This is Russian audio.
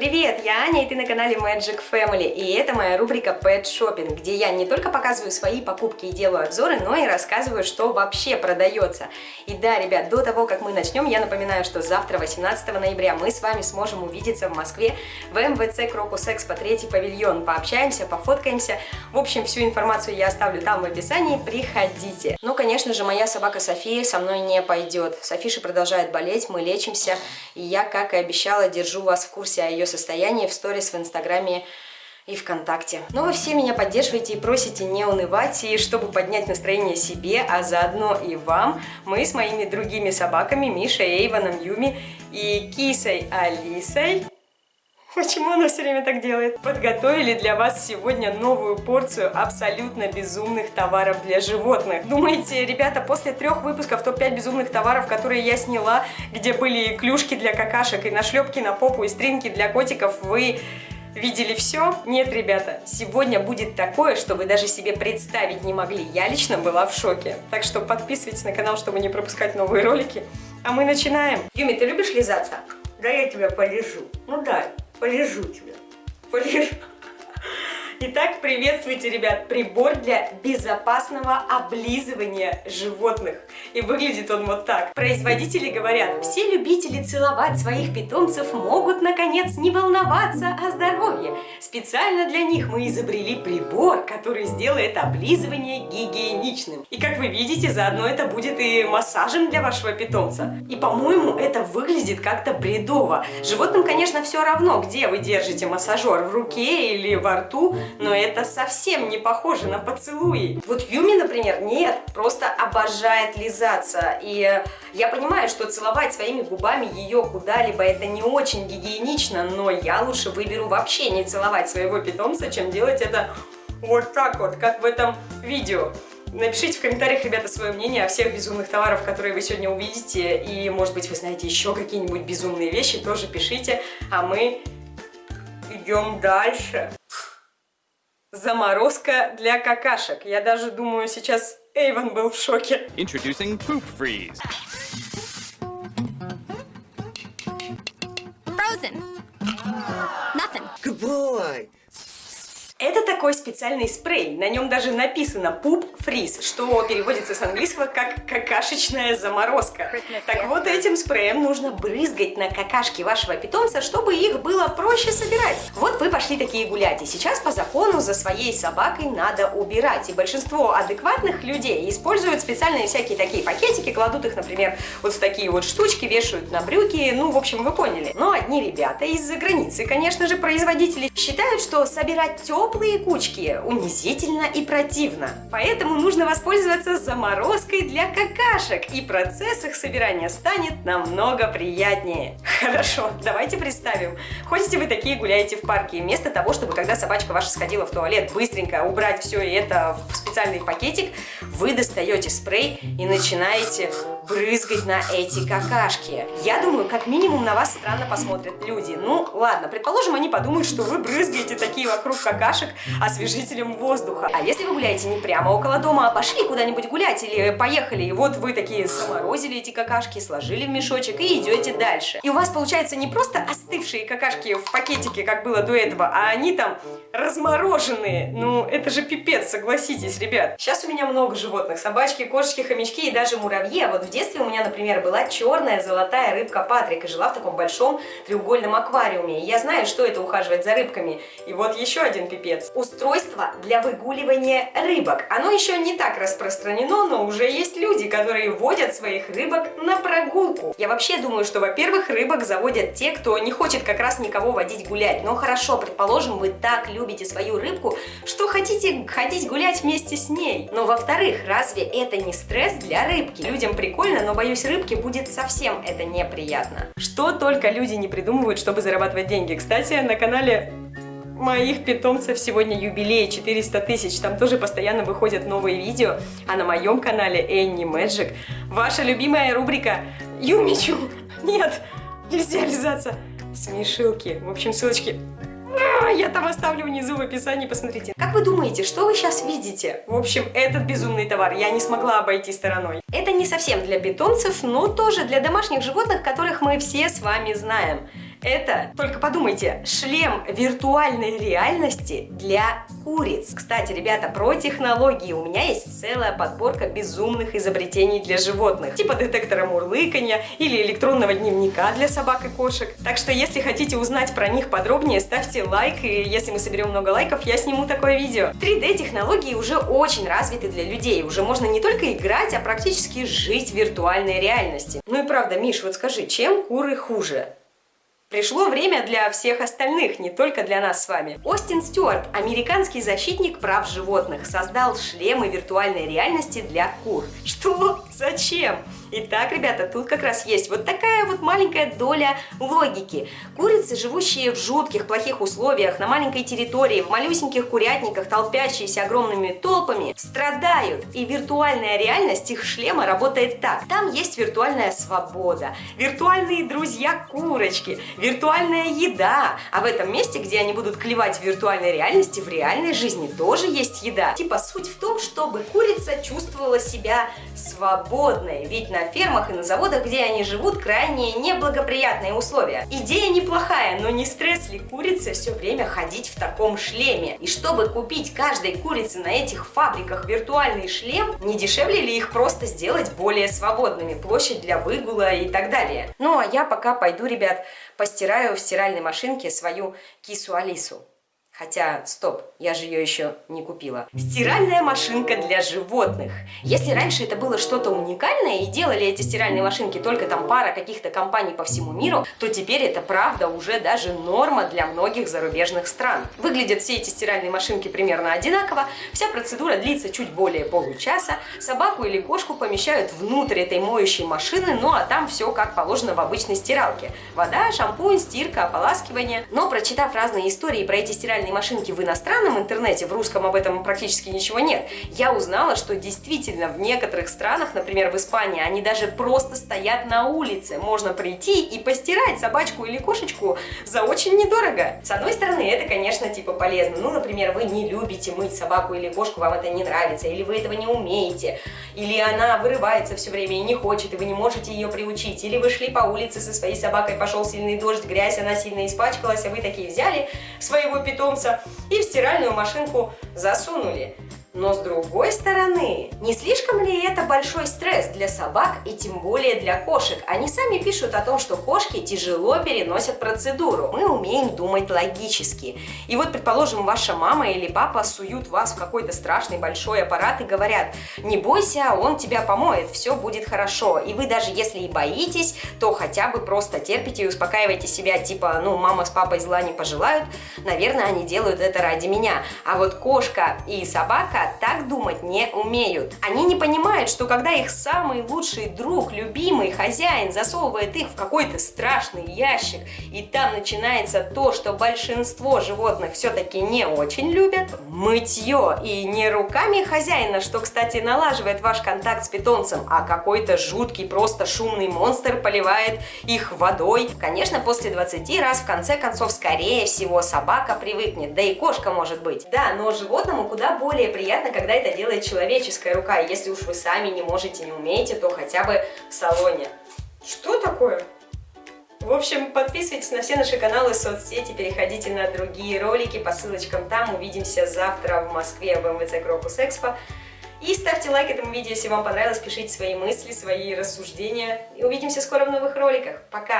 Привет, я Аня, и ты на канале Magic Family, и это моя рубрика Pet Shopping, где я не только показываю свои покупки и делаю обзоры, но и рассказываю, что вообще продается. И да, ребят, до того, как мы начнем, я напоминаю, что завтра, 18 ноября, мы с вами сможем увидеться в Москве в МВЦ Крокус Экспо, третий павильон. Пообщаемся, пофоткаемся. В общем, всю информацию я оставлю там в описании, приходите. Ну, конечно же, моя собака София со мной не пойдет. Софиша продолжает болеть, мы лечимся, и я, как и обещала, держу вас в курсе о ее состоянии в сторис в Инстаграме и ВКонтакте. Но вы все меня поддерживаете и просите не унывать, и чтобы поднять настроение себе, а заодно и вам, мы с моими другими собаками, Мишей, Эйвоном, Юми и Кисой Алисой Почему она все время так делает? Подготовили для вас сегодня новую порцию абсолютно безумных товаров для животных. Думаете, ребята, после трех выпусков топ-5 безумных товаров, которые я сняла, где были клюшки для какашек, и нашлепки на попу, и стринки для котиков, вы видели все? Нет, ребята, сегодня будет такое, что вы даже себе представить не могли. Я лично была в шоке. Так что подписывайтесь на канал, чтобы не пропускать новые ролики. А мы начинаем. Юми, ты любишь лизаться? Да я тебя полежу. Ну да, полежу тебя. Полежу. Итак, приветствуйте, ребят, прибор для безопасного облизывания животных. И выглядит он вот так. Производители говорят, все любители целовать своих питомцев могут, наконец, не волноваться о здоровье. Специально для них мы изобрели прибор, который сделает облизывание гигиеничным. И как вы видите, заодно это будет и массажем для вашего питомца. И, по-моему, это выглядит как-то бредово. Животным, конечно, все равно, где вы держите массажер, в руке или во рту, но это совсем не похоже на поцелуи. Вот Юми, например, нет, просто обожает лизаться. И я понимаю, что целовать своими губами ее куда-либо это не очень гигиенично, но я лучше выберу вообще не целовать своего питомца, чем делать это вот так вот, как в этом видео. Напишите в комментариях, ребята, свое мнение о всех безумных товарах, которые вы сегодня увидите. И, может быть, вы знаете еще какие-нибудь безумные вещи, тоже пишите. А мы идем дальше. Заморозка для какашек. Я даже думаю, сейчас Эйвен был в шоке. Introducing Poop Freeze. Frozen. Nothing. Good boy. Это такой специальный спрей, на нем даже написано Poop Freeze, что переводится с английского как какашечная заморозка. Так вот, этим спреем нужно брызгать на какашки вашего питомца, чтобы их было проще собирать. Вот вы пошли такие гулять, и сейчас по закону за своей собакой надо убирать. И большинство адекватных людей используют специальные всякие такие пакетики, кладут их, например, вот в такие вот штучки, вешают на брюки, ну, в общем, вы поняли. Но одни ребята из-за границы, конечно же, производители, считают, что собирать теплые теплые кучки унизительно и противно. Поэтому нужно воспользоваться заморозкой для какашек, и процесс их собирания станет намного приятнее. Хорошо, давайте представим. Ходите вы такие, гуляете в парке, вместо того, чтобы когда собачка ваша сходила в туалет, быстренько убрать все это в специальный пакетик, вы достаете спрей и начинаете брызгать на эти какашки. Я думаю, как минимум на вас странно посмотрят люди. Ну, ладно, предположим, они подумают, что вы брызгаете такие вокруг какашек, освежителем воздуха. А если вы гуляете не прямо около дома, а пошли куда-нибудь гулять или поехали, и вот вы такие заморозили эти какашки, сложили в мешочек и идете дальше. И у вас получается не просто остывшие какашки в пакетике, как было до этого, а они там размороженные. Ну, это же пипец, согласитесь, ребят. Сейчас у меня много животных. Собачки, кошечки, хомячки и даже муравьи. А вот в детстве у меня, например, была черная золотая рыбка Патрик и жила в таком большом треугольном аквариуме. И я знаю, что это ухаживать за рыбками. И вот еще один пипец. Устройство для выгуливания рыбок. Оно еще не так распространено, но уже есть люди, которые водят своих рыбок на прогулку. Я вообще думаю, что, во-первых, рыбок заводят те, кто не хочет как раз никого водить гулять. Но хорошо, предположим, вы так любите свою рыбку, что хотите ходить гулять вместе с ней. Но, во-вторых, разве это не стресс для рыбки? Людям прикольно, но, боюсь, рыбке будет совсем это неприятно. Что только люди не придумывают, чтобы зарабатывать деньги. Кстати, на канале моих питомцев сегодня юбилей 400 тысяч. Там тоже постоянно выходят новые видео. А на моем канале Энни Мэджик ваша любимая рубрика Юмичу. Нет, нельзя лизаться. Смешилки. В общем, ссылочки я там оставлю внизу в описании, посмотрите. Как вы думаете, что вы сейчас видите? В общем, этот безумный товар я не смогла обойти стороной. Это не совсем для питомцев, но тоже для домашних животных, которых мы все с вами знаем. Это, только подумайте, шлем виртуальной реальности для куриц. Кстати, ребята, про технологии у меня есть целая подборка безумных изобретений для животных, типа детектора мурлыканья или электронного дневника для собак и кошек. Так что, если хотите узнать про них подробнее, ставьте лайк, и если мы соберем много лайков, я сниму такое видео. 3D-технологии уже очень развиты для людей, уже можно не только играть, а практически жить в виртуальной реальности. Ну и правда, Миш, вот скажи, чем куры хуже? Пришло время для всех остальных, не только для нас с вами. Остин Стюарт, американский защитник прав животных, создал шлемы виртуальной реальности для кур. Что? Зачем? Итак, ребята, тут как раз есть вот такая вот маленькая доля логики. Курицы, живущие в жутких, плохих условиях, на маленькой территории, в малюсеньких курятниках, толпящиеся огромными толпами, страдают. И виртуальная реальность их шлема работает так. Там есть виртуальная свобода, виртуальные друзья-курочки, виртуальная еда. А в этом месте, где они будут клевать в виртуальной реальности, в реальной жизни тоже есть еда. Типа суть в том, чтобы курица чувствовала себя свободной. Ведь на на фермах и на заводах, где они живут, крайне неблагоприятные условия. Идея неплохая, но не стресс ли курице все время ходить в таком шлеме? И чтобы купить каждой курице на этих фабриках виртуальный шлем, не дешевле ли их просто сделать более свободными, площадь для выгула и так далее? Ну а я пока пойду, ребят, постираю в стиральной машинке свою кису Алису. Хотя, стоп, я же ее еще не купила. Стиральная машинка для животных. Если раньше это было что-то уникальное и делали эти стиральные машинки только там пара каких-то компаний по всему миру, то теперь это правда уже даже норма для многих зарубежных стран. Выглядят все эти стиральные машинки примерно одинаково, вся процедура длится чуть более получаса, собаку или кошку помещают внутрь этой моющей машины, ну а там все как положено в обычной стиралке. Вода, шампунь, стирка, ополаскивание. Но прочитав разные истории про эти стиральные стиральной машинки в иностранном интернете, в русском об этом практически ничего нет, я узнала, что действительно в некоторых странах, например, в Испании, они даже просто стоят на улице. Можно прийти и постирать собачку или кошечку за очень недорого. С одной стороны, это, конечно, типа полезно. Ну, например, вы не любите мыть собаку или кошку, вам это не нравится, или вы этого не умеете, или она вырывается все время и не хочет, и вы не можете ее приучить, или вы шли по улице со своей собакой, пошел сильный дождь, грязь, она сильно испачкалась, а вы такие взяли своего питомца, солнца и в стиральную машинку засунули. Но с другой стороны, не слишком ли это большой стресс для собак и тем более для кошек? Они сами пишут о том, что кошки тяжело переносят процедуру. Мы умеем думать логически. И вот, предположим, ваша мама или папа суют вас в какой-то страшный большой аппарат и говорят, не бойся, он тебя помоет, все будет хорошо. И вы даже если и боитесь, то хотя бы просто терпите и успокаивайте себя, типа, ну, мама с папой зла не пожелают, наверное, они делают это ради меня. А вот кошка и собака пока так думать не умеют. Они не понимают, что когда их самый лучший друг, любимый хозяин засовывает их в какой-то страшный ящик, и там начинается то, что большинство животных все-таки не очень любят, мытье. И не руками хозяина, что, кстати, налаживает ваш контакт с питомцем, а какой-то жуткий, просто шумный монстр поливает их водой. Конечно, после 20 раз, в конце концов, скорее всего, собака привыкнет, да и кошка может быть. Да, но животному куда более приятно приятно, когда это делает человеческая рука. Если уж вы сами не можете, не умеете, то хотя бы в салоне. Что такое? В общем, подписывайтесь на все наши каналы, соцсети, переходите на другие ролики по ссылочкам там. Увидимся завтра в Москве в МВЦ Крокус Экспо. И ставьте лайк этому видео, если вам понравилось, пишите свои мысли, свои рассуждения. И увидимся скоро в новых роликах. Пока!